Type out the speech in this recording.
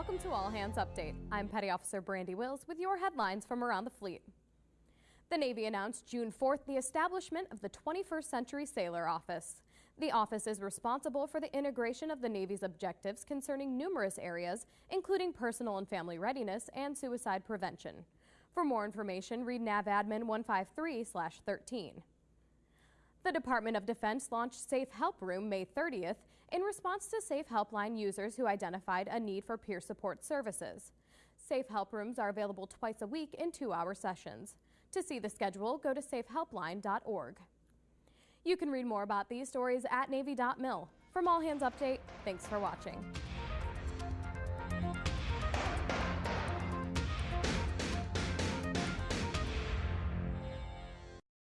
Welcome to All Hands Update. I'm Petty Officer Brandy Wills with your headlines from around the fleet. The Navy announced June 4th the establishment of the 21st Century Sailor Office. The office is responsible for the integration of the Navy's objectives concerning numerous areas, including personal and family readiness and suicide prevention. For more information, read NAVADMIN 153-13. The Department of Defense launched Safe Help Room May 30th in response to Safe Helpline users who identified a need for peer support services. Safe Help Rooms are available twice a week in two-hour sessions. To see the schedule, go to safehelpline.org. You can read more about these stories at Navy.mil. From All Hands Update, thanks for watching.